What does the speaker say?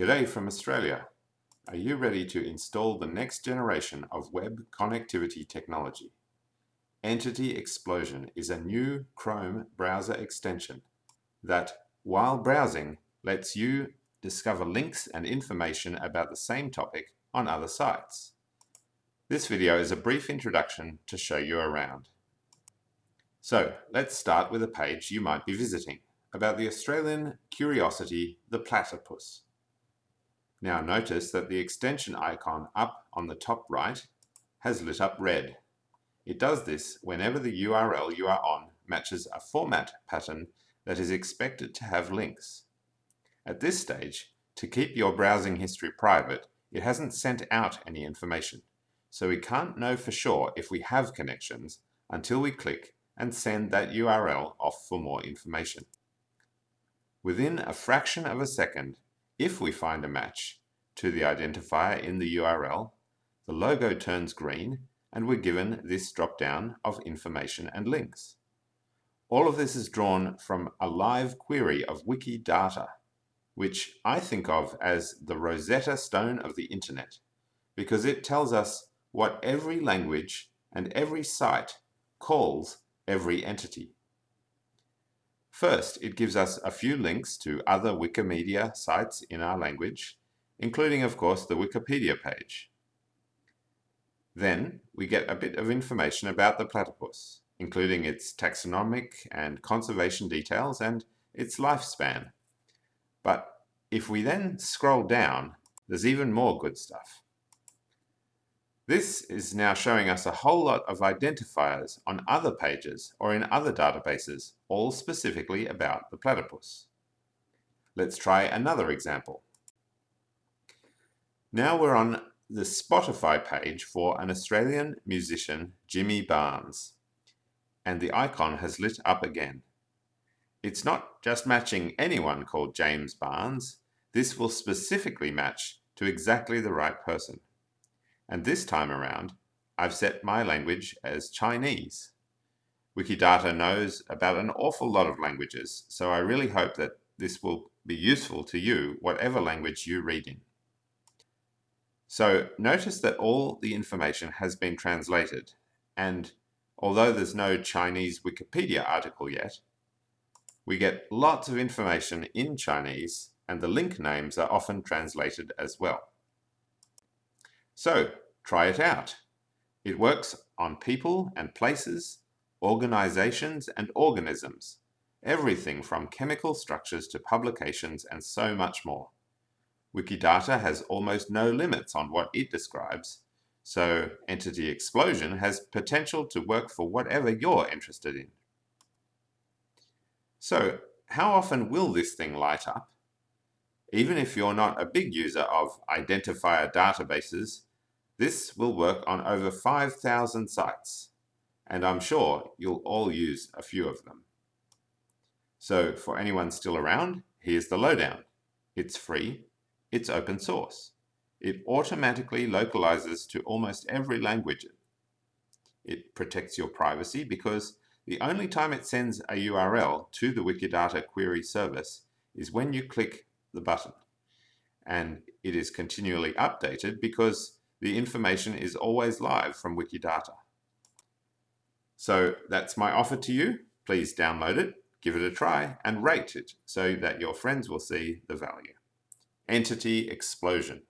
G'day from Australia. Are you ready to install the next generation of web connectivity technology? Entity Explosion is a new Chrome browser extension that, while browsing, lets you discover links and information about the same topic on other sites. This video is a brief introduction to show you around. So let's start with a page you might be visiting about the Australian curiosity, the platypus. Now notice that the extension icon up on the top right has lit up red. It does this whenever the URL you are on matches a format pattern that is expected to have links. At this stage, to keep your browsing history private, it hasn't sent out any information, so we can't know for sure if we have connections until we click and send that URL off for more information. Within a fraction of a second, if we find a match to the identifier in the URL, the logo turns green and we're given this drop-down of information and links. All of this is drawn from a live query of Wikidata, which I think of as the Rosetta Stone of the internet, because it tells us what every language and every site calls every entity. First, it gives us a few links to other Wikimedia sites in our language, including, of course, the Wikipedia page. Then, we get a bit of information about the platypus, including its taxonomic and conservation details and its lifespan. But if we then scroll down, there's even more good stuff. This is now showing us a whole lot of identifiers on other pages or in other databases, all specifically about the platypus. Let's try another example. Now we're on the Spotify page for an Australian musician, Jimmy Barnes, and the icon has lit up again. It's not just matching anyone called James Barnes, this will specifically match to exactly the right person. And this time around, I've set my language as Chinese. Wikidata knows about an awful lot of languages, so I really hope that this will be useful to you, whatever language you read in. So notice that all the information has been translated, and although there's no Chinese Wikipedia article yet, we get lots of information in Chinese, and the link names are often translated as well. So try it out. It works on people and places, organizations and organisms, everything from chemical structures to publications and so much more. Wikidata has almost no limits on what it describes, so Entity Explosion has potential to work for whatever you're interested in. So how often will this thing light up? Even if you're not a big user of identifier databases, this will work on over 5,000 sites, and I'm sure you'll all use a few of them. So for anyone still around, here's the lowdown. It's free, it's open source. It automatically localizes to almost every language. It protects your privacy because the only time it sends a URL to the Wikidata query service is when you click the button. And it is continually updated because the information is always live from Wikidata. So that's my offer to you. Please download it, give it a try, and rate it so that your friends will see the value. Entity Explosion.